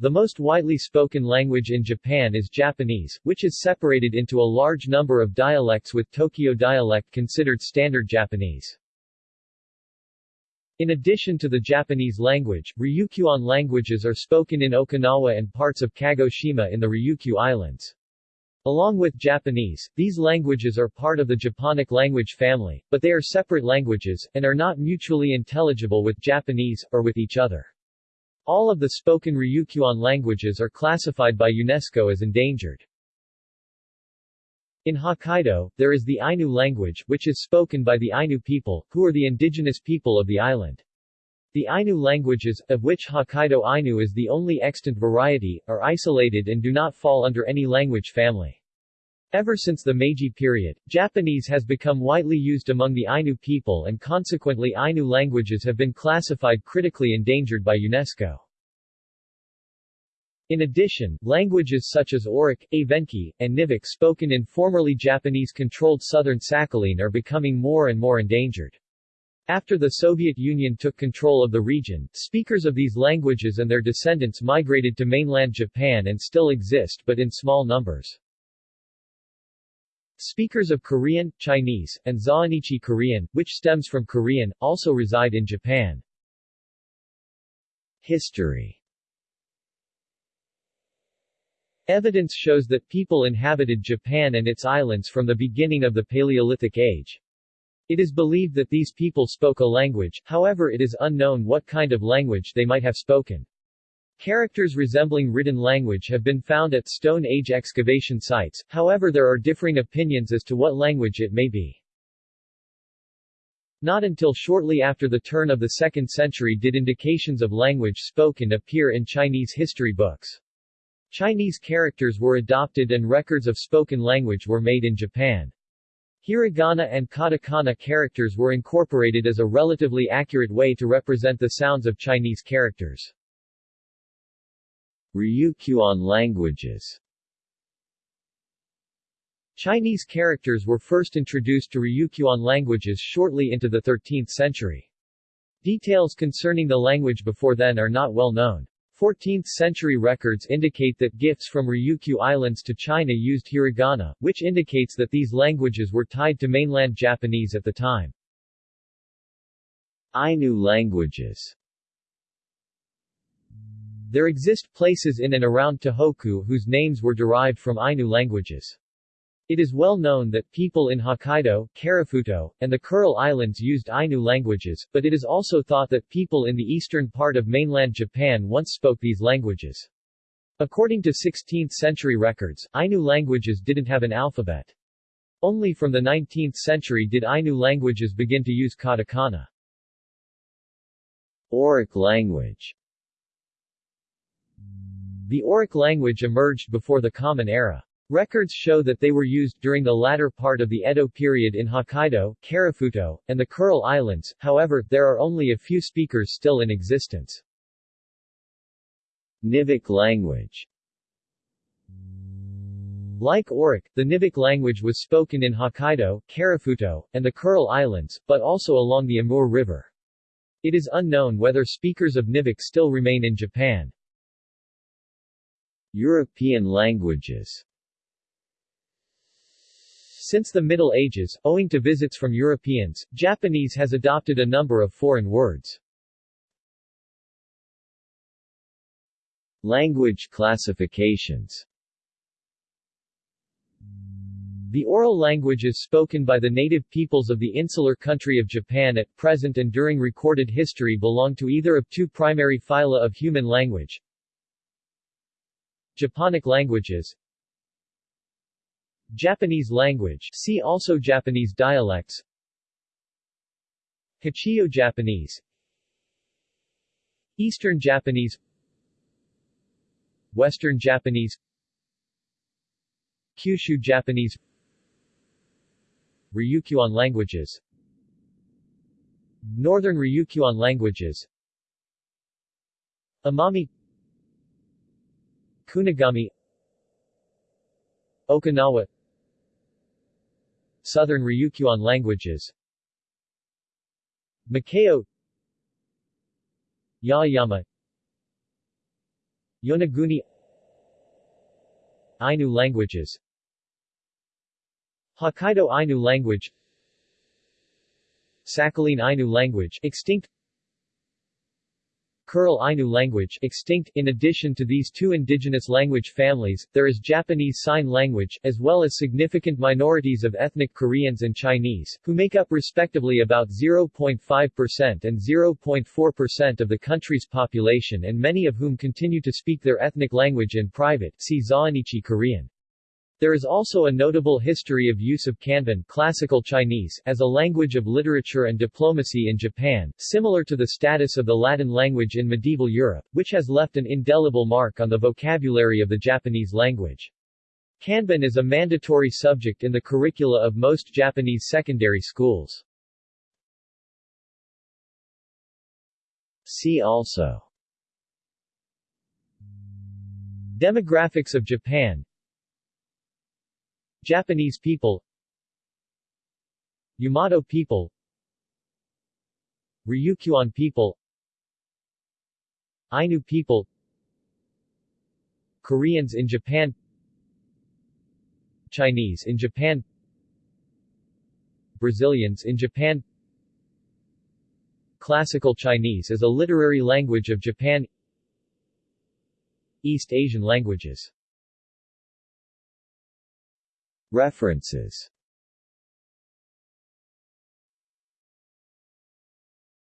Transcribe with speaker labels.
Speaker 1: The most widely spoken language in Japan is Japanese, which is separated into a large number of dialects with Tokyo dialect considered standard Japanese. In addition to the Japanese language, Ryukyuan languages are spoken in Okinawa and parts of Kagoshima in the Ryukyu Islands. Along with Japanese, these languages are part of the Japonic language family, but they are separate languages, and are not mutually intelligible with Japanese, or with each other. All of the spoken Ryukyuan languages are classified by UNESCO as endangered. In Hokkaido, there is the Ainu language, which is spoken by the Ainu people, who are the indigenous people of the island. The Ainu languages, of which Hokkaido Ainu is the only extant variety, are isolated and do not fall under any language family. Ever since the Meiji period, Japanese has become widely used among the Ainu people and consequently Ainu languages have been classified critically endangered by UNESCO. In addition, languages such as Orok, Evenki, and Nivkh spoken in formerly Japanese-controlled southern Sakhalin are becoming more and more endangered. After the Soviet Union took control of the region, speakers of these languages and their descendants migrated to mainland Japan and still exist but in small numbers. Speakers of Korean, Chinese, and Zainichi Korean, which stems from Korean, also reside in Japan. History Evidence shows that people inhabited Japan and its islands from the beginning of the Paleolithic Age. It is believed that these people spoke a language, however it is unknown what kind of language they might have spoken. Characters resembling written language have been found at Stone Age excavation sites, however there are differing opinions as to what language it may be. Not until shortly after the turn of the 2nd century did indications of language spoken appear in Chinese history books. Chinese characters were adopted and records of spoken language were made in Japan. Hiragana and katakana characters were incorporated as a relatively accurate way to represent the sounds of Chinese characters. Ryukyuan languages Chinese characters were first introduced to Ryukyuan languages shortly into the 13th century. Details concerning the language before then are not well known. 14th-century records indicate that gifts from Ryukyu Islands to China used hiragana, which indicates that these languages were tied to mainland Japanese at the time. Ainu languages There exist places in and around Tohoku whose names were derived from Ainu languages. It is well known that people in Hokkaido, Karafuto, and the Kuril Islands used Ainu languages, but it is also thought that people in the eastern part of mainland Japan once spoke these languages. According to 16th-century records, Ainu languages didn't have an alphabet. Only from the 19th century did Ainu languages begin to use katakana. Orok language The Orok language emerged before the Common Era. Records show that they were used during the latter part of the Edo period in Hokkaido, Karafuto, and the Kuril Islands, however, there are only a few speakers still in existence. Nivkh language Like Orok, the Nivkh language was spoken in Hokkaido, Karafuto, and the Kuril Islands, but also along the Amur River. It is unknown whether speakers of Nivkh still remain in Japan. European languages since the Middle Ages, owing to visits from Europeans, Japanese has adopted a number of foreign words. Language classifications The oral languages spoken by the native peoples of the insular country of Japan at present and during recorded history belong to either of two primary phyla of human language. Japonic languages. Japanese language. See also Japanese dialects. Hachijo Japanese. Eastern Japanese. Western Japanese. Kyushu Japanese. Ryukyuan languages. Northern Ryukyuan languages. Amami Kunigami Okinawa Southern Ryukyuan languages. Miyako Yaeyama Yonaguni Ainu languages. Hokkaido Ainu language. Sakhalin Ainu language. Extinct Kuril Ainu language extinct. In addition to these two indigenous language families, there is Japanese Sign Language, as well as significant minorities of ethnic Koreans and Chinese, who make up respectively about 0.5% and 0.4% of the country's population and many of whom continue to speak their ethnic language in private see Zainichi Korean. There is also a notable history of use of Kanbun classical Chinese as a language of literature and diplomacy in Japan, similar to the status of the Latin language in medieval Europe, which has left an indelible mark on the vocabulary of the Japanese language. Kanbun is a mandatory subject in the curricula of most Japanese secondary schools. See also Demographics of Japan Japanese people. Yamato people. Ryukyuan people. Ainu people. Koreans in Japan. Chinese in Japan. Brazilians in Japan. Classical Chinese is a literary language of Japan. East Asian languages References